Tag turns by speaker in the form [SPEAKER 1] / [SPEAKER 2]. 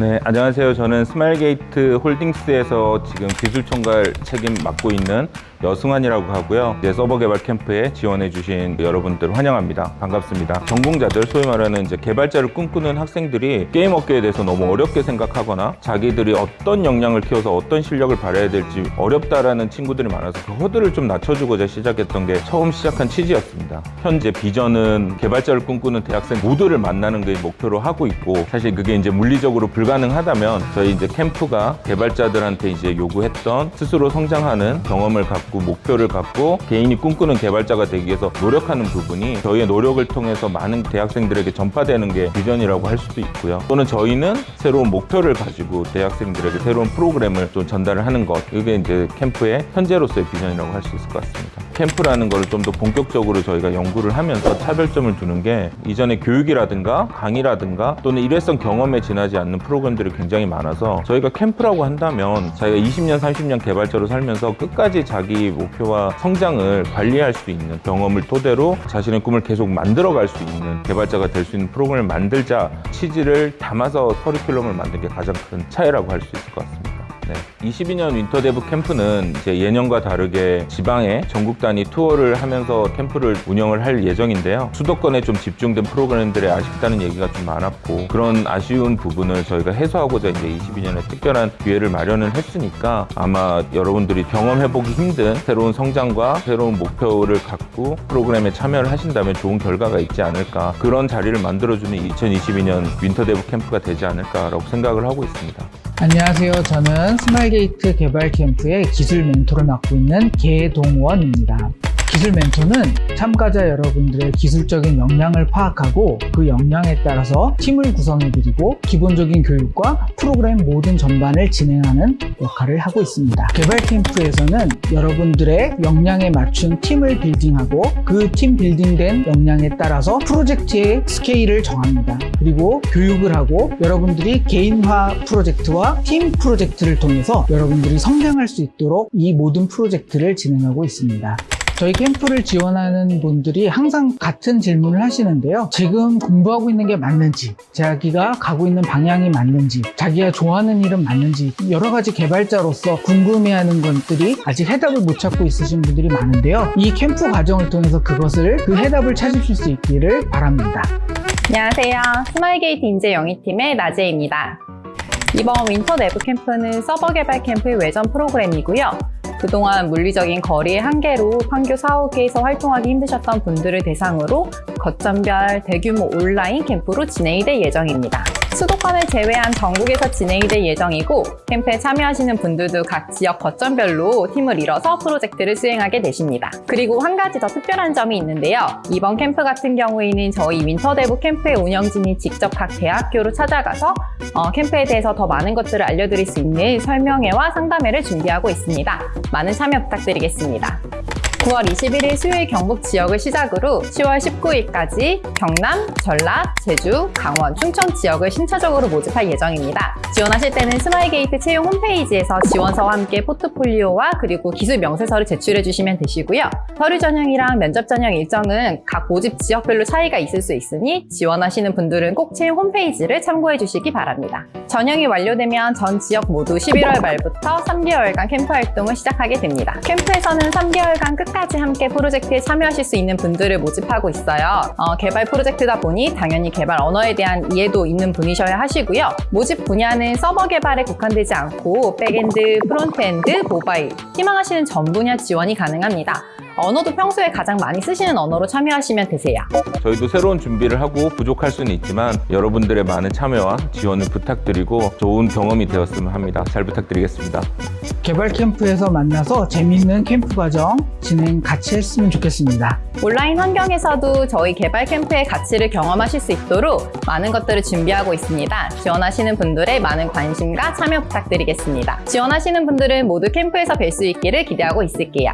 [SPEAKER 1] 네, 안녕하세요. 저는 스마일게이트 홀딩스에서 지금 기술총괄 책임 맡고 있는 여승환이라고 하고요. 이제 서버 개발 캠프에 지원해주신 여러분들 환영합니다. 반갑습니다. 전공자들, 소위 말하는 이제 개발자를 꿈꾸는 학생들이 게임 업계에 대해서 너무 어렵게 생각하거나 자기들이 어떤 역량을 키워서 어떤 실력을 발휘해야 될지 어렵다라는 친구들이 많아서 그 허들을 좀 낮춰주고자 시작했던 게 처음 시작한 취지였습니다. 현재 비전은 개발자를 꿈꾸는 대학생 모두를 만나는 게 목표로 하고 있고 사실 그게 이제 물리적으로 불가능하다면 저희 이제 캠프가 개발자들한테 이제 요구했던 스스로 성장하는 경험을 갖고 목표를 갖고 개인이 꿈꾸는 개발자가 되기 위해서 노력하는 부분이 저희의 노력을 통해서 많은 대학생들에게 전파되는 게 비전이라고 할 수도 있고요. 또는 저희는 새로운 목표를 가지고 대학생들에게 새로운 프로그램을 좀 전달을 하는 것 이게 이제 캠프의 현재로서의 비전이라고 할 수 있을 것 같습니다. 캠프라는 걸좀더 본격적으로 저희가 연구를 하면서 차별점을 두는 게 이전에 교육이라든가 강의라든가 또는 일회성 경험에 지나지 않는 프로그램들이 굉장히 많아서 저희가 캠프라고 한다면 자기가 20년, 30년 개발자로 살면서 끝까지 자기 목표와 성장을 관리할 수 있는 경험을 토대로 자신의 꿈을 계속 만들어갈 수 있는 개발자가 될 수 있는 프로그램을 만들자 취지를 담아서 커리큘럼을 만든 게 가장 큰 차이라고 할 수 있을 것 같습니다. 네. 22년 Winter Dev 캠프는 이제 예년과 다르게 지방에 전국 단위 투어를 하면서 캠프를 운영을 할 예정인데요. 수도권에 좀 집중된 프로그램들이 아쉽다는 얘기가 좀 많았고 그런 아쉬운 부분을 저희가 해소하고자 이제 22년에 특별한 기회를 마련을 했으니까 아마 여러분들이 경험해보기 힘든 새로운 성장과 새로운 목표를 갖고 프로그램에 참여를 하신다면 좋은 결과가 있지 않을까 그런 자리를 만들어주는 2022년 Winter Dev 캠프가 되지 않을까라고 생각을 하고 있습니다.
[SPEAKER 2] 안녕하세요. 저는 스마일게이트 개발 캠프의 기술 멘토를 맡고 있는 개동원입니다. 기술 멘토는 참가자 여러분들의 기술적인 역량을 파악하고 그 역량에 따라서 팀을 구성해드리고 기본적인 교육과 프로그램 모든 전반을 진행하는 역할을 하고 있습니다. 개발 캠프에서는 여러분들의 역량에 맞춘 팀을 building하고 그 팀 building된 역량에 따라서 프로젝트의 스케일을 정합니다. 그리고 교육을 하고 여러분들이 개인화 프로젝트와 팀 프로젝트를 통해서 여러분들이 성장할 수 있도록 이 모든 프로젝트를 진행하고 있습니다. 저희 캠프를 지원하는 분들이 항상 같은 질문을 하시는데요. 지금 공부하고 있는 게 맞는지, 자기가 가고 있는 방향이 맞는지, 자기가 좋아하는 일은 맞는지, 여러 가지 개발자로서 궁금해하는 것들이 아직 해답을 못 찾고 있으신 분들이 많은데요. 이 캠프 과정을 통해서 그것을, 그 해답을 찾으실 수 있기를 바랍니다.
[SPEAKER 3] 안녕하세요. 스마일게이트 인재영입팀의 나재입니다. 이번 Winter Dev 캠프는 서버 개발 캠프의 외전 프로그램이고요. 그동안 물리적인 거리의 한계로 판교 사옥에서 활동하기 힘드셨던 분들을 대상으로 거점별 대규모 온라인 캠프로 진행이 될 예정입니다. 수도권을 제외한 전국에서 진행이 될 예정이고 캠프에 참여하시는 분들도 각 지역 거점별로 팀을 이뤄서 프로젝트를 수행하게 되십니다. 그리고 한 가지 더 특별한 점이 있는데요. 이번 캠프 같은 경우에는 저희 윈터대부 캠프의 운영진이 직접 각 대학교로 찾아가서 어, 캠프에 대해서 더 많은 것들을 알려드릴 수 있는 설명회와 상담회를 준비하고 있습니다. 많은 참여 부탁드리겠습니다. 9월 21일 수요일 경북 지역을 시작으로 10월 19일까지 경남, 전라, 제주, 강원, 충청 지역을 순차적으로 모집할 예정입니다. 지원하실 때는 스마일게이트 채용 홈페이지에서 지원서와 함께 포트폴리오와 그리고 기술 명세서를 제출해 주시면 되시고요. 서류 전형이랑 면접 전형 일정은 각 모집 지역별로 차이가 있을 수 있으니 지원하시는 분들은 꼭 채용 홈페이지를 참고해 주시기 바랍니다. 전형이 완료되면 전 지역 모두 11월 말부터 3개월간 캠프 활동을 시작하게 됩니다. 캠프에서는 3개월간 끝까지 함께 프로젝트에 참여하실 수 있는 분들을 모집하고 있어요. 어, 개발 프로젝트다 보니 당연히 개발 언어에 대한 이해도 있는 분이셔야 하시고요. 모집 분야는 서버 개발에 국한되지 않고 backend, frontend, 모바일, 희망하시는 전 분야 지원이 가능합니다. 언어도 평소에 가장 많이 쓰시는 언어로 참여하시면 되세요.
[SPEAKER 1] 저희도 새로운 준비를 하고 부족할 수는 있지만 여러분들의 많은 참여와 지원을 부탁드리고 좋은 경험이 되었으면 합니다. 잘 부탁드리겠습니다.
[SPEAKER 2] 개발 캠프에서 만나서 재밌는 캠프 과정 진행 같이 했으면 좋겠습니다.
[SPEAKER 3] 온라인 환경에서도 저희 개발 캠프의 가치를 경험하실 수 있도록 많은 것들을 준비하고 있습니다. 지원하시는 분들의 많은 관심과 참여 부탁드리겠습니다. 지원하시는 분들은 모두 캠프에서 뵐 수 있기를 기대하고 있을게요.